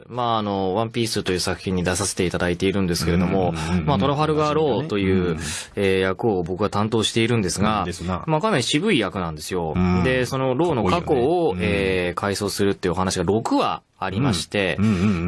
つ、まあ、あの、ワンピースという作品に出させていただいているんですけれども、まあ、トラファルガーローという、えー役を僕は担当しているんですが、まあ、かなり渋い役なんですよ。うん。で、そのローの過去を、ね。えー回想するっていうお話が6話ありまして、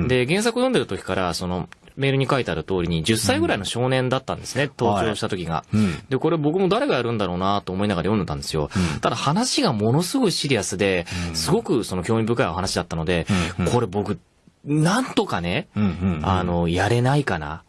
で、原作読んでる時から、その、メールに書いてある通りに10歳ぐらいの少年だったんですね、登場した時が。うん。で、これ僕も誰がやるんだろうなと思いながら読んでたんですよ。ただ話がものすごいシリアスで、すごくその興味深いお話だったので、これ僕、なんとかね、うんうんうんあの、やれないかな。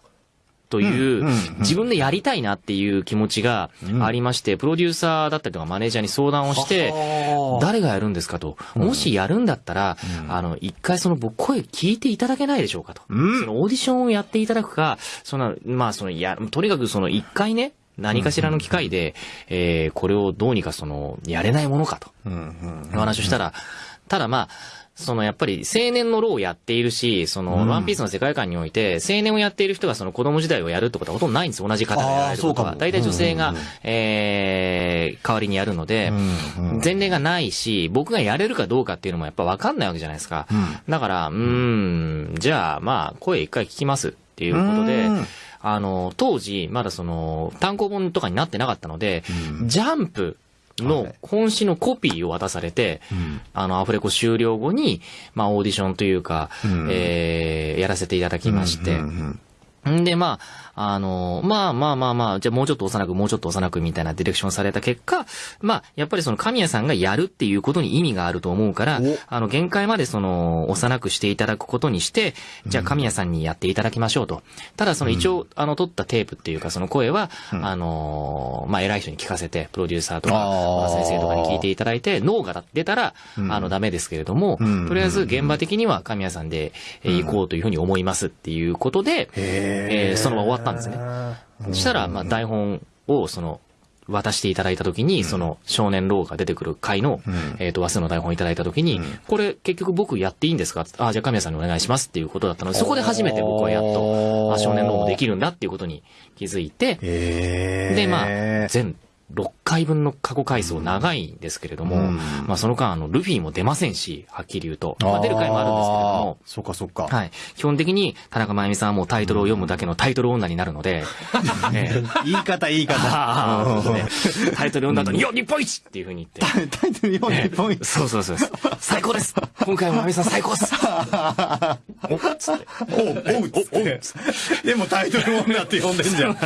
といううんうんうん、自分でやりたいなっていう気持ちがありまして、プロデューサーだったりとかマネージャーに相談をして、はあ誰がやるんですかと。もしやるんだったら、あの、一回その僕声聞いていただけないでしょうかと。うんそのオーディションをやっていただくか、その、まあその、や、とにかくその一回ね、何かしらの機会で、えーこれをどうにかその、やれないものかと。うんうんお話をしたら、ただまあ、そのやっぱり青年のローをやっているし、その、ワンピースの世界観において、青年をやっている人がその子供時代をやるってことはほとんどないんです。同じ方がやられることは。大体女性がえー代わりにやるので、前例がないし、僕がやれるかどうかっていうのもやっぱ分かんないわけじゃないですか。だから、うーん、じゃあまあ、声一回聞きますっていうことでうん、あの、当時、まだその、単行本とかになってなかったので、ジャンプの本誌のコピーを渡されて、あの、アフレコ終了後に、まあ、オーディションというか、うん。えーやらせていただきまして、うんうんんで、まあ、あの、まあまあまあまあ、じゃあもうちょっと幼く、もうちょっと幼くみたいなディレクションされた結果、まあ、やっぱりその神谷さんがやるっていうことに意味があると思うからお、あの、限界までその、幼くしていただくことにして、じゃあ神谷さんにやっていただきましょうと。ただその一応、あの、撮ったテープっていうかその声は、あの、まあ、偉い人に聞かせて、プロデューサーとか、まあ先生とかに聞いていただいて、脳が出たら、あの、ダメですけれども、うん。とりあえず現場的には神谷さんで、えー行こうというふうに思いますっていうことで、えーそのまま終わったんですね。そしたら、まあ、台本を、その、渡していただいたときに、その、少年ローが出てくる回の、えっ、と、話数の台本をいただいたときに、これ、結局僕やっていいんですか？あ、じゃあ神谷さんにお願いしますっていうことだったので、そこで初めて僕はやっと、あ、少年ローもできるんだっていうことに気づいて、で、まあ、全6回分の過去回想長いんですけれども、うんまあ、その間、あの、ルフィも出ませんし、はっきり言うと。まあ、出る回もあるんですけれども、そっかそっか。はい。基本的に、田中真由美さんはもうタイトルを読むだけのタイトル女になるので、ええ言い方言い方。タイトル読んだ後に、よ日本一っていうふうに言って。タイトル読んでポイント。そうそうそう。最高です今回も真由美さん最高っすおっつって。おう、おう、おう。でもタイトル女って呼んでんじゃん。